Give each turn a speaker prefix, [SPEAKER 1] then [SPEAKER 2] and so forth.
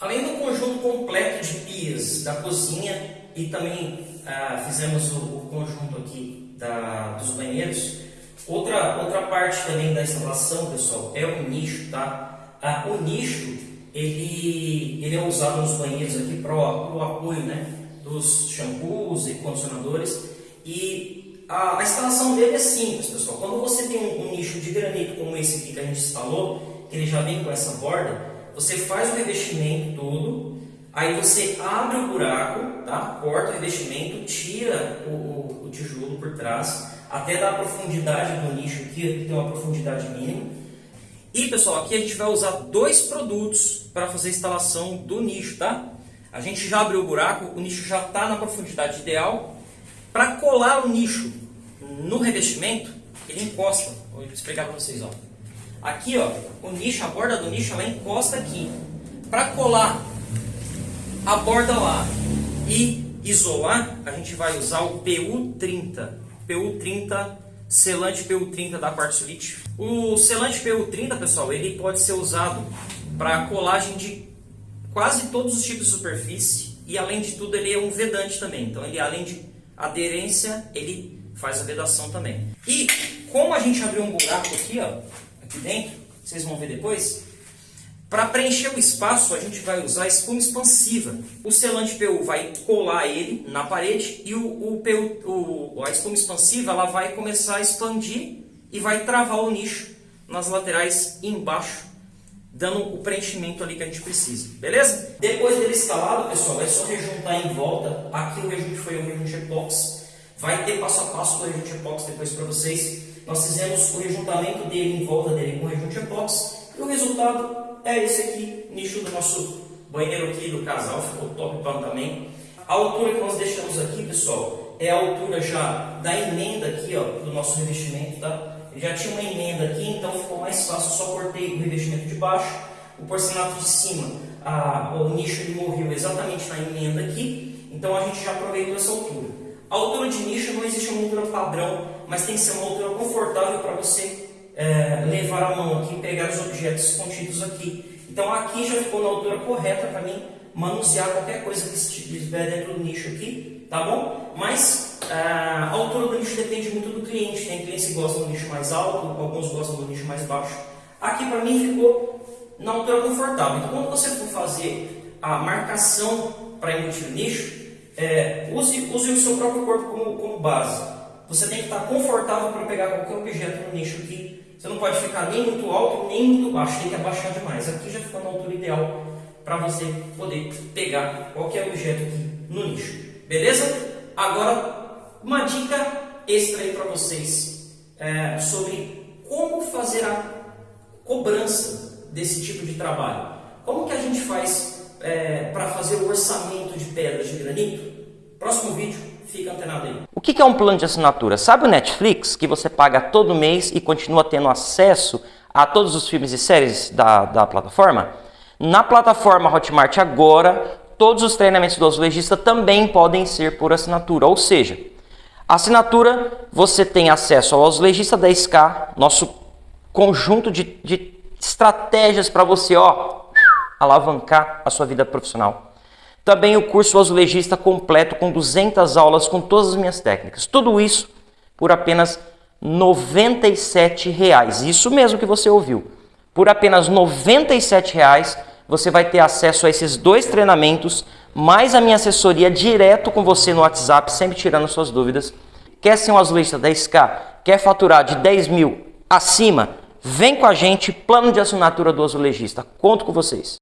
[SPEAKER 1] Além do conjunto completo de pias da cozinha e também ah, fizemos o, o, conjunto aqui da, dos banheiros, outra, outra parte também da instalação, pessoal, é o nicho, tá? Ah, o nicho, ele, ele é usado nos banheiros aqui para o apoio, né? Dos shampoos e condicionadores e a, a, instalação dele é simples, pessoal. Quando você tem um, um nicho de granito como esse aqui que a gente instalou, que ele já vem com essa borda, você faz o revestimento todo, aí você abre o buraco, tá? corta o revestimento, tira o, o, o tijolo por trás, até dar a profundidade do nicho aqui, que tem uma profundidade mínima. E pessoal, aqui a gente vai usar dois produtos para fazer a instalação do nicho, tá? A gente já abriu o buraco, o nicho já está na profundidade ideal. Para colar o nicho no revestimento, ele encosta. Vou explicar para vocês. Ó. Aqui, ó, o nicho, a borda do nicho, ela encosta aqui. Para colar a borda lá e isolar, a gente vai usar o PU30. PU30, selante PU30 da Quartzolite. O selante PU30, pessoal, ele pode ser usado para colagem de quase todos os tipos de superfície e além de tudo ele é um vedante também. Então ele além de aderência, ele faz a vedação também. E como a gente abriu um buraco aqui, ó, aqui dentro, vocês vão ver depois, para preencher o espaço, a gente vai usar espuma expansiva. O selante PU vai colar ele na parede e o, o, PU, o, a espuma expansiva ela vai começar a expandir e vai travar o nicho nas laterais embaixo, dando o preenchimento ali que a gente precisa. Beleza? Depois dele instalado, pessoal, é só rejuntar em volta. Aqui o rejunte foi o rejunte epox. Vai ter passo a passo do rejunte epox depois para vocês. Nós fizemos o rejuntamento dele em volta dele com rejunte epox. E o resultado é esse aqui, nicho do nosso banheiro aqui do casal. Ficou top também. A altura que nós deixamos aqui, pessoal, é a altura já da emenda aqui, ó, do nosso revestimento, tá? Ele já tinha uma emenda aqui, então ficou mais fácil, só cortei o revestimento de baixo, o porcelanato de cima, a, o nicho ele morreu exatamente na emenda aqui, então a gente já aproveitou essa altura. A altura de nicho não existe uma altura padrão, mas tem que ser uma altura confortável para você é, levar a mão aqui e pegar os objetos contidos aqui. Então aqui já ficou na altura correta para mim manusear qualquer coisa que estiver dentro do nicho aqui, tá bom? Mas a altura do nicho depende muito do cliente. Tem clientes que gostam do nicho mais alto, alguns gostam do nicho mais baixo. Aqui para mim ficou na altura confortável. Então quando você for fazer a marcação para emitir o nicho, é, use, use o seu próprio corpo como, como base. Você tem que estar confortável para pegar qualquer objeto no nicho aqui. Você não pode ficar nem muito alto nem muito baixo, tem que abaixar demais. Aqui já ficou na altura ideal para você poder pegar qualquer objeto aqui no nicho. Beleza? Agora, uma dica extra aí para vocês é, sobre como fazer a cobrança desse tipo de trabalho. Como que a gente faz é, para fazer o orçamento de pedras de granito? Próximo vídeo, fica antenado aí.
[SPEAKER 2] O que é um plano de assinatura? Sabe o Netflix, que você paga todo mês e continua tendo acesso a todos os filmes e séries da, da plataforma? Na plataforma Hotmart agora, todos os treinamentos do azulejista também podem ser por assinatura, ou seja, assinatura você tem acesso ao azulejista 10K, nosso conjunto de, de estratégias para você ó, alavancar a sua vida profissional. Também o curso azulejista completo com 200 aulas com todas as minhas técnicas. Tudo isso por apenas 97 reais. Isso mesmo que você ouviu. Por apenas 97 reais, você vai ter acesso a esses dois treinamentos, mais a minha assessoria direto com você no WhatsApp, sempre tirando suas dúvidas. Quer ser um azulista 10K? Quer faturar de 10 mil acima? Vem com a gente, plano de assinatura do azulejista. Conto com vocês.